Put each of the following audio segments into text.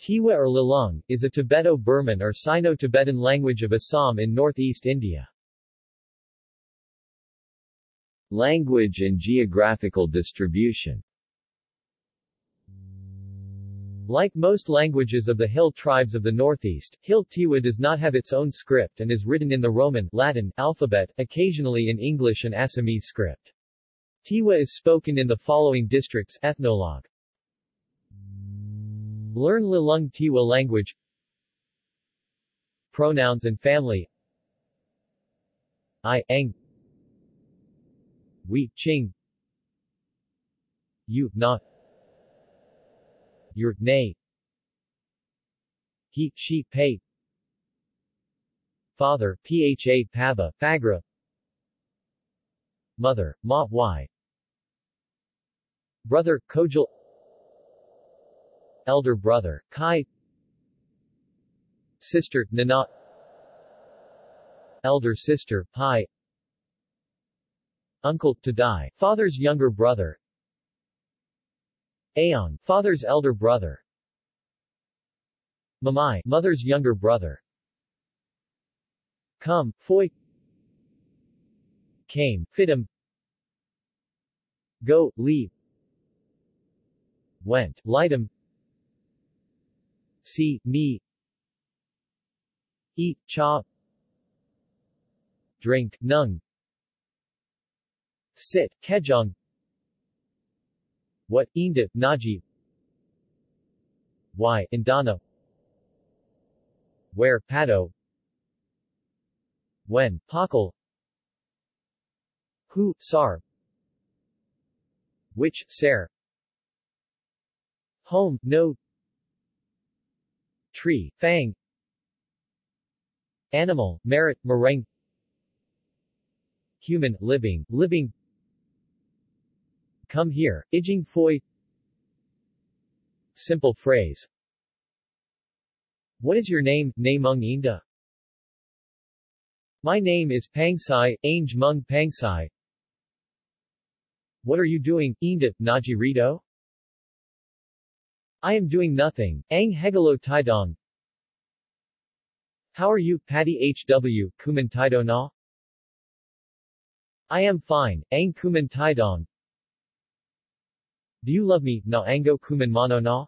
Tiwa or Lilong, is a Tibeto-Burman or Sino-Tibetan language of Assam in northeast India. Language and geographical distribution Like most languages of the Hill tribes of the northeast, Hill Tiwa does not have its own script and is written in the Roman Latin alphabet, occasionally in English and Assamese script. Tiwa is spoken in the following districts Ethnologue. Learn Lilong Tiwa language. Pronouns and family. I, Ang We, Ching You, Not Your, Nay. He, She, Pay Father, Pha, Pava, Fagra Mother, Ma, Y. Brother, Kojal Elder brother, Kai. Sister, Nana. Elder sister, Pai. Uncle, Tadai, father's younger brother. Aong, father's elder brother. Mamai, mother's younger brother. Come, Foy Came, Fitum Go, leave Went, Lightum See, me. Eat, cha. Drink, nung. Sit, kejong. What, inda, naji. Y, indana. Where, pado. When, pakal Who, sar. Which, ser. Home, no Tree, fang Animal, merit, meringue Human, living, living Come here, Ijing Foy Simple phrase What is your name, Namung Inda? My name is Pangsai, Ainge Mung Pangsai. What are you doing, Inda, Naji Rito? I am doing nothing, Ang Hegalo Taidong. How are you, Patty HW, Kuman Taido na? I am fine, Ang Kuman Taidong. Do you love me, na Ango Kuman Mano na?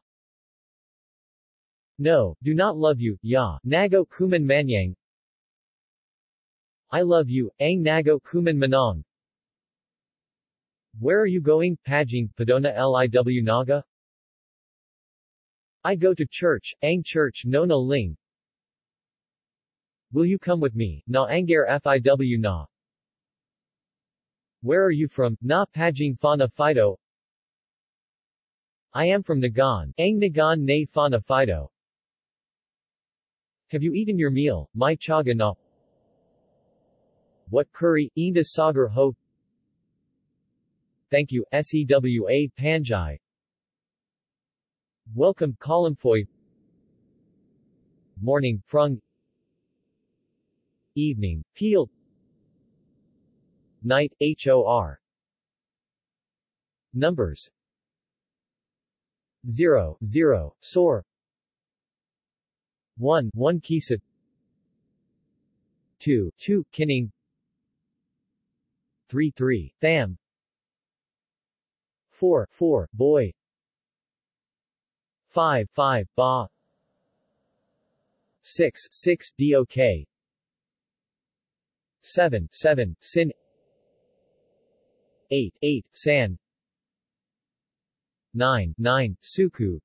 No, do not love you, ya, Nago Kuman Manyang. I love you, Ang Nago Kuman Manong. Where are you going, Pajing, Padona Liw Naga? I go to church, Ang Church Nona Ling. Will you come with me, Na Angar Fiw Na? Where are you from, Na Pajing Fana Fido? I am from Nagan, Ang Nagan Ne Fana Fido. Have you eaten your meal, my chaga na? What curry, Inda Sagar Ho? Thank you, SEWA Panjai. Welcome, Kalamfoy. Morning, Frung. Evening, Peel. Night, HOR. Numbers 0, 0, Sor 1, 1 Kisa 2, 2, Kinning 3, 3, Tham 4, 4, Boy 5, 5, Ba. 6, 6, Dok 7, 7, Sin. 8, 8, San. 9, 9, Suku.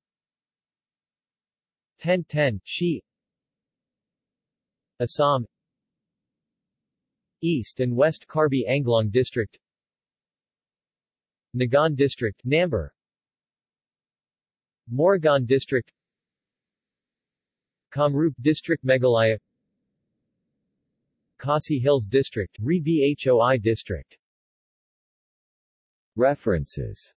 10, 10, Shi. Assam. East and West Karbi Anglong District. Nagaon District, Namber Morigaon District Kamrup District Meghalaya Khasi Hills District, Ri Bhoi District. References